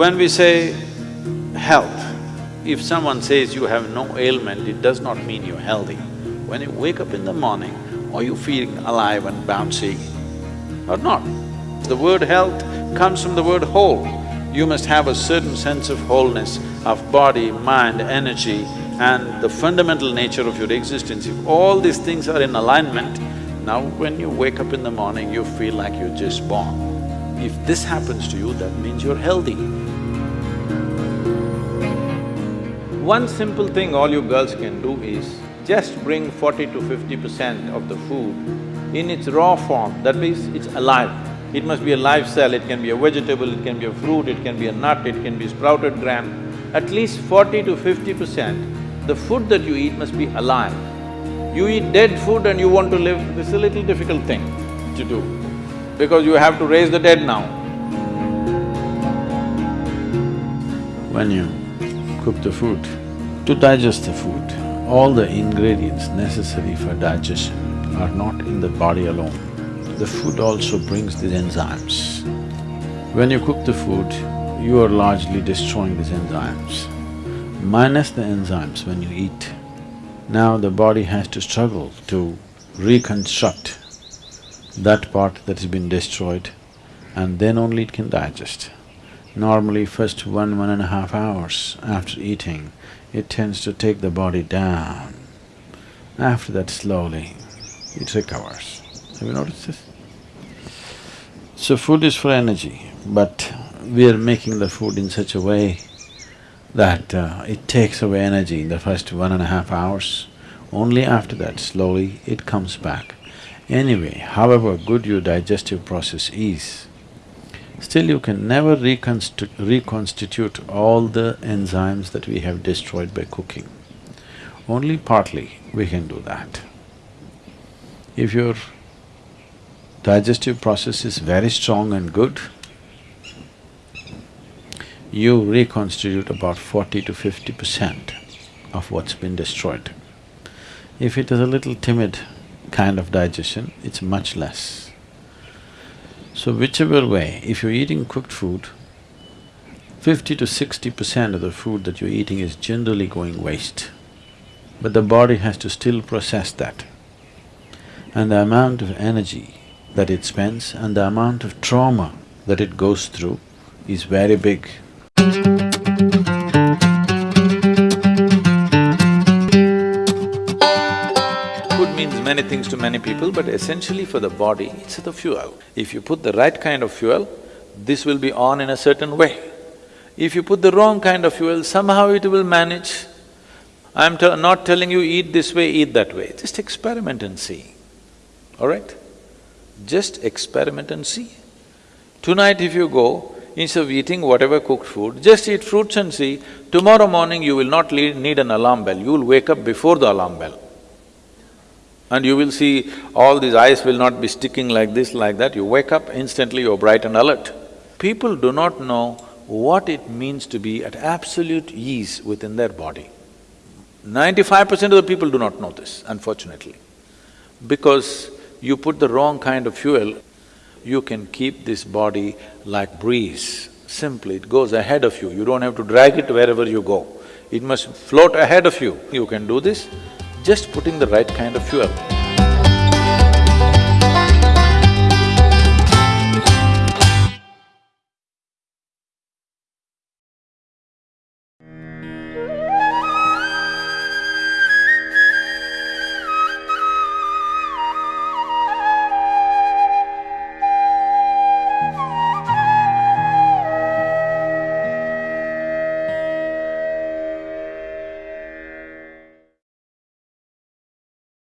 When we say health, if someone says you have no ailment, it does not mean you're healthy. When you wake up in the morning, are you feeling alive and bouncy or not? The word health comes from the word whole. You must have a certain sense of wholeness of body, mind, energy and the fundamental nature of your existence. If all these things are in alignment, now when you wake up in the morning, you feel like you're just born. If this happens to you, that means you're healthy. One simple thing all you girls can do is just bring forty to fifty percent of the food in its raw form, that means it's alive. It must be a live cell, it can be a vegetable, it can be a fruit, it can be a nut, it can be sprouted gram. At least forty to fifty percent, the food that you eat must be alive. You eat dead food and you want to live, this is a little difficult thing to do, because you have to raise the dead now. When you cook the food, to digest the food, all the ingredients necessary for digestion are not in the body alone. The food also brings these enzymes. When you cook the food, you are largely destroying these enzymes. Minus the enzymes when you eat, now the body has to struggle to reconstruct that part that has been destroyed and then only it can digest. Normally first one, one and a half hours after eating, it tends to take the body down. After that slowly, it recovers. Have you noticed this? So food is for energy, but we are making the food in such a way that uh, it takes away energy in the first one and a half hours. Only after that, slowly, it comes back. Anyway, however good your digestive process is, still you can never reconstitu reconstitute all the enzymes that we have destroyed by cooking. Only partly we can do that. If your digestive process is very strong and good, you reconstitute about forty to fifty percent of what's been destroyed. If it is a little timid kind of digestion, it's much less. So whichever way, if you're eating cooked food, fifty to sixty percent of the food that you're eating is generally going waste. But the body has to still process that. And the amount of energy that it spends and the amount of trauma that it goes through is very big. Means many things to many people, but essentially for the body, it's the fuel. If you put the right kind of fuel, this will be on in a certain way. If you put the wrong kind of fuel, somehow it will manage. I'm not telling you eat this way, eat that way, just experiment and see, all right? Just experiment and see. Tonight if you go, Instead of eating whatever cooked food, just eat fruits and see, tomorrow morning you will not need an alarm bell, you will wake up before the alarm bell. And you will see all these eyes will not be sticking like this, like that, you wake up, instantly you're bright and alert. People do not know what it means to be at absolute ease within their body. Ninety-five percent of the people do not know this, unfortunately. Because you put the wrong kind of fuel, you can keep this body like breeze. Simply, it goes ahead of you, you don't have to drag it wherever you go. It must float ahead of you. You can do this just putting the right kind of fuel.